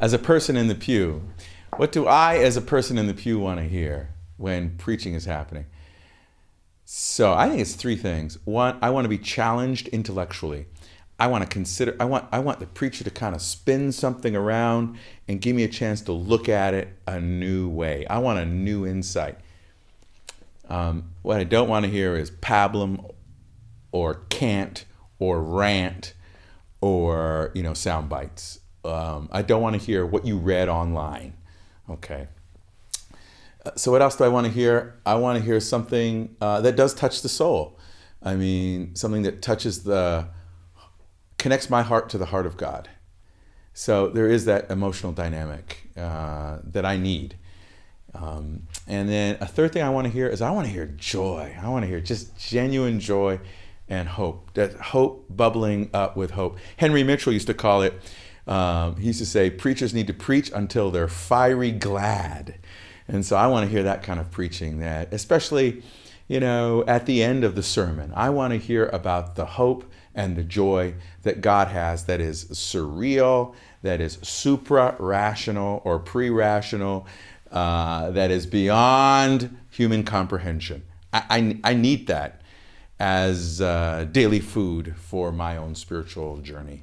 as a person in the pew, what do I, as a person in the pew, want to hear when preaching is happening? So I think it's three things. One, I want to be challenged intellectually. I want to consider, I want, I want the preacher to kind of spin something around and give me a chance to look at it a new way. I want a new insight. Um, what I don't want to hear is pablum or cant or rant or, you know, sound bites. Um, I don't want to hear what you read online. Okay. Uh, so what else do I want to hear? I want to hear something uh, that does touch the soul. I mean, something that touches the connects my heart to the heart of God. So there is that emotional dynamic uh, that I need. Um, and then a third thing I want to hear is I want to hear joy. I want to hear just genuine joy and hope. That hope bubbling up with hope. Henry Mitchell used to call it, um, he used to say, preachers need to preach until they're fiery glad. And so I want to hear that kind of preaching that, especially, you know, at the end of the sermon, I want to hear about the hope and the joy that God has that is surreal, that is supra-rational or pre-rational, uh, that is beyond human comprehension. I, I, I need that as uh, daily food for my own spiritual journey.